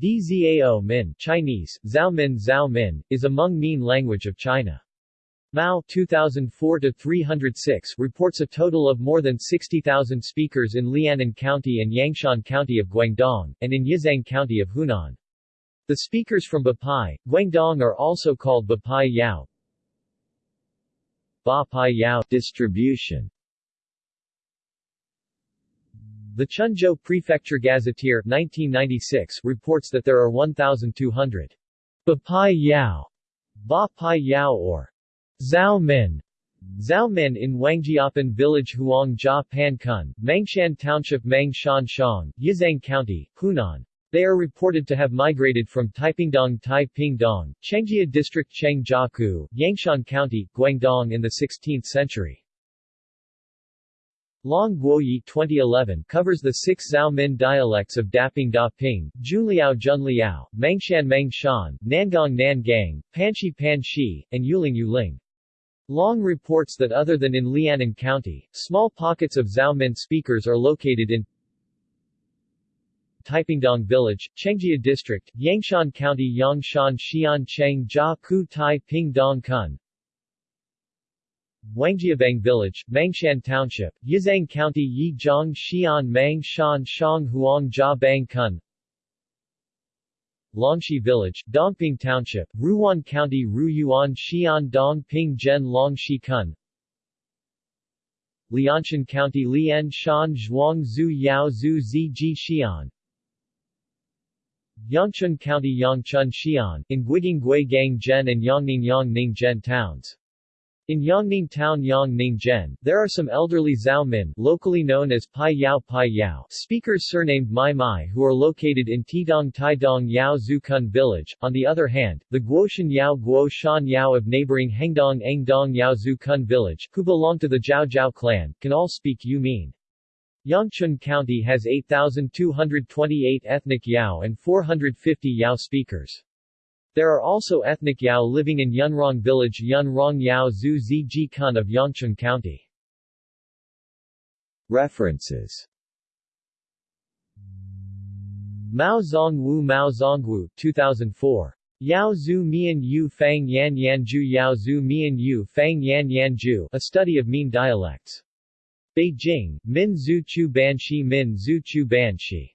Dzao Min Chinese, Zhao Min Zhao Min, is a Hmong-Mien language of China. Mao 2004-306 reports a total of more than 60,000 speakers in Lianan County and Yangshan County of Guangdong, and in Yizhang County of Hunan. The speakers from Bapai, Guangdong are also called Bapai Yao. Bapai Yao distribution the Chenzhou Prefecture Gazetteer 1996 reports that there are 1,200 Bapai Yao, Ba Pai Yao or Zhao Min Zhao Min in Wangjiapan Village Huangjia Pan Kun, Mangshan Township Mang Shan Shang, Yizhang County, Hunan. They are reported to have migrated from Taipingdong Taipingdong, Chengjia District Chengjiakou, Yangshan County, Guangdong in the 16th century. Long Guoyi 2011 covers the six Zhao Min dialects of Daping Da Ping, Junliao Junliao, Mangshan Mangshan, Nangang Nangang, Panshi Panshi, and Yuling Yuling. Long reports that other than in Lianan County, small pockets of Zhao Min speakers are located in Taipingdong Village, Chengjia District, Yangshan County Yangshan Xian Cheng Jia Ku Tai Ping Dong Kun, Wangjiabang Village, Mangshan Township, Yizhang County Yizhang Xian Mang Shan Shang Huang Jia Bang Kun. Longxi Village, Dongping Township, Ruyuan County Ruyuan Xian Dongping Zhen Longxi Kun. Lianshan County Lian Shan Zhuang Zhu Yao Zhu Ziji Xian. Yangchun County Yangchun Xian, in Guiding Gui Gang Zhen and Yangning Yangning Zhen towns. In Yangning Town Yangning Zhen, there are some elderly Zhao Min, locally known as Pai Yao Pai Yao, speakers surnamed Mai Mai who are located in Tidong Taidong Yao Zukun village. On the other hand, the Guoshan Yao Guo Shan Yao of neighboring Hengdong Engdong Yao Zukun village, who belong to the Zhao Zhao clan, can all speak Iu Mien. Yangchun County has 8,228 ethnic Yao and 450 Yao speakers. There are also ethnic Yao living in Yunrong village Yunrong Yao Zhu Ziji Kun of Yangchun County. References Mao Zongwu Mao Zongwu 2004. Yao Zhu Mian Yu Fang Yan Yanju Yao Zhu Mian Yu Fang Yan Yanju A Study of Mien Dialects. Beijing, Min Zhu Chu Banshi Min Zhu Chu Banshi